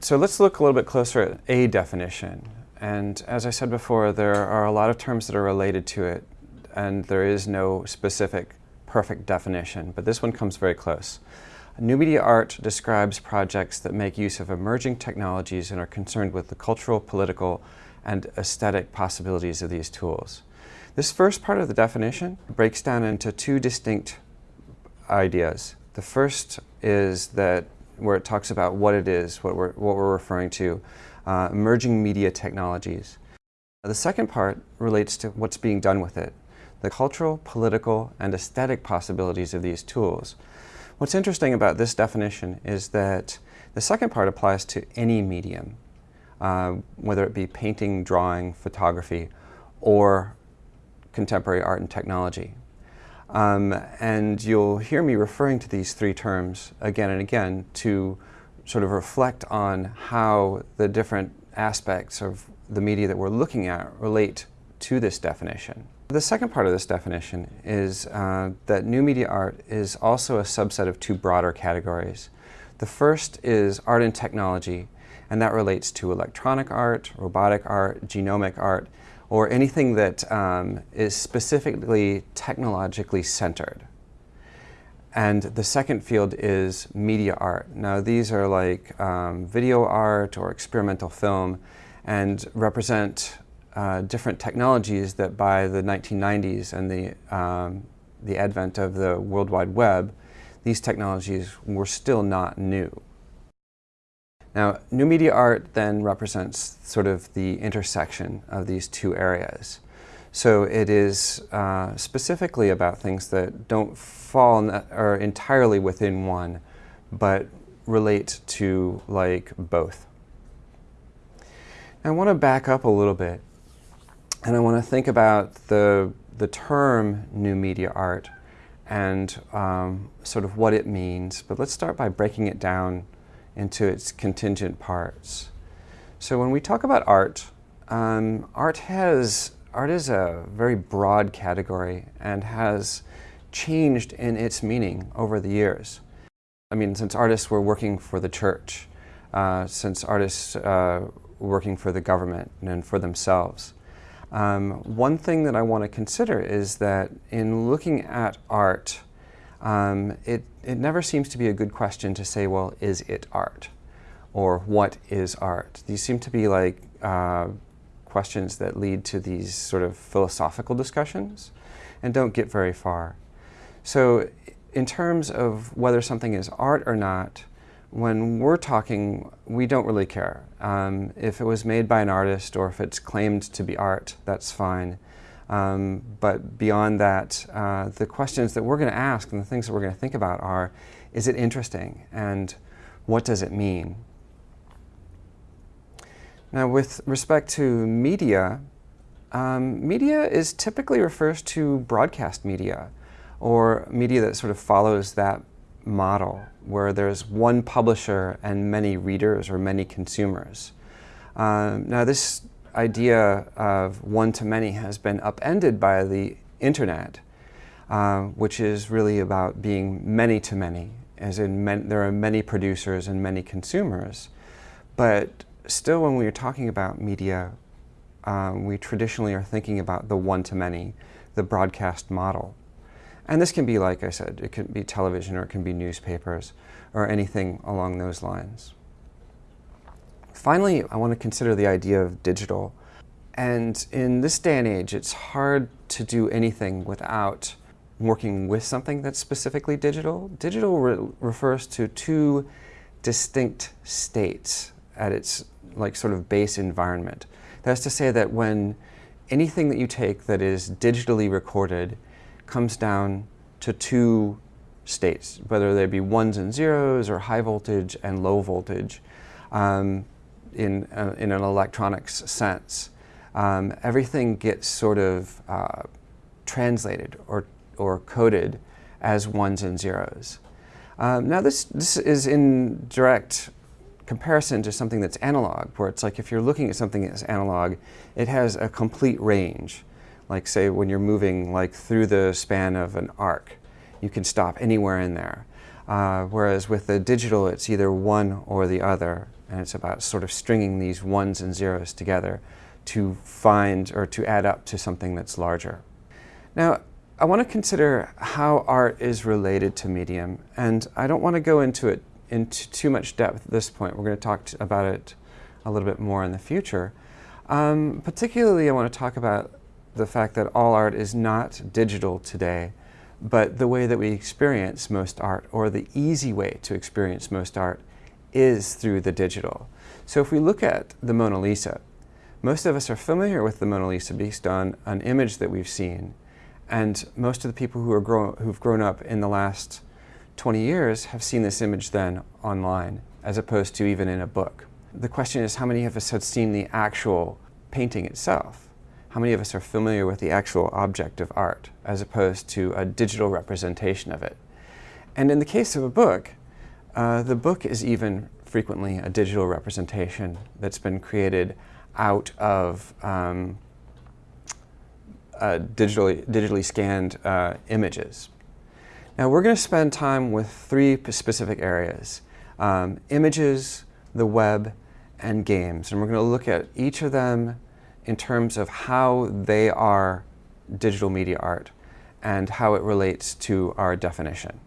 So let's look a little bit closer at a definition. And as I said before, there are a lot of terms that are related to it, and there is no specific perfect definition, but this one comes very close. New media art describes projects that make use of emerging technologies and are concerned with the cultural, political, and aesthetic possibilities of these tools. This first part of the definition breaks down into two distinct ideas. The first is that where it talks about what it is, what we're, what we're referring to, uh, emerging media technologies. The second part relates to what's being done with it, the cultural, political, and aesthetic possibilities of these tools. What's interesting about this definition is that the second part applies to any medium, uh, whether it be painting, drawing, photography, or contemporary art and technology. Um, and you'll hear me referring to these three terms again and again to sort of reflect on how the different aspects of the media that we're looking at relate to this definition. The second part of this definition is uh, that new media art is also a subset of two broader categories. The first is art and technology, and that relates to electronic art, robotic art, genomic art, or anything that um, is specifically technologically centered. And the second field is media art. Now these are like um, video art or experimental film and represent uh, different technologies that by the 1990s and the, um, the advent of the World Wide Web, these technologies were still not new. Now, new media art then represents sort of the intersection of these two areas. So it is uh, specifically about things that don't fall or entirely within one, but relate to like both. I want to back up a little bit and I want to think about the, the term new media art and um, sort of what it means. But let's start by breaking it down into its contingent parts. So when we talk about art, um, art has art is a very broad category and has changed in its meaning over the years. I mean, since artists were working for the church, uh, since artists uh, working for the government and for themselves. Um, one thing that I want to consider is that in looking at art, um, it, it never seems to be a good question to say, well, is it art? Or what is art? These seem to be like uh, questions that lead to these sort of philosophical discussions and don't get very far. So in terms of whether something is art or not, when we're talking, we don't really care. Um, if it was made by an artist or if it's claimed to be art, that's fine. Um, but beyond that, uh, the questions that we're going to ask and the things that we're going to think about are, is it interesting and what does it mean? Now with respect to media, um, media is typically refers to broadcast media or media that sort of follows that model where there's one publisher and many readers or many consumers. Um, now this idea of one-to-many has been upended by the internet, uh, which is really about being many-to-many, as in there are many producers and many consumers. But still when we're talking about media, um, we traditionally are thinking about the one-to-many, the broadcast model. And this can be, like I said, it can be television or it can be newspapers or anything along those lines. Finally, I want to consider the idea of digital. And in this day and age, it's hard to do anything without working with something that's specifically digital. Digital re refers to two distinct states at its like sort of base environment. That's to say that when anything that you take that is digitally recorded comes down to two states, whether they be ones and zeros or high voltage and low voltage um, in, uh, in an electronics sense. Um, everything gets sort of uh, translated or, or coded as ones and zeros. Um, now this, this is in direct comparison to something that's analog, where it's like if you're looking at something that's analog, it has a complete range like say when you're moving like through the span of an arc, you can stop anywhere in there. Uh, whereas with the digital, it's either one or the other. And it's about sort of stringing these ones and zeros together to find or to add up to something that's larger. Now, I want to consider how art is related to medium, and I don't want to go into it into too much depth at this point. We're going to talk about it a little bit more in the future. Um, particularly, I want to talk about the fact that all art is not digital today, but the way that we experience most art, or the easy way to experience most art, is through the digital. So if we look at the Mona Lisa, most of us are familiar with the Mona Lisa based on an image that we've seen. And most of the people who are grow who've grown up in the last 20 years have seen this image then online, as opposed to even in a book. The question is how many of us have seen the actual painting itself? How many of us are familiar with the actual object of art, as opposed to a digital representation of it? And in the case of a book, uh, the book is even frequently a digital representation that's been created out of um, uh, digitally, digitally scanned uh, images. Now we're going to spend time with three specific areas. Um, images, the web, and games. And we're going to look at each of them in terms of how they are digital media art and how it relates to our definition.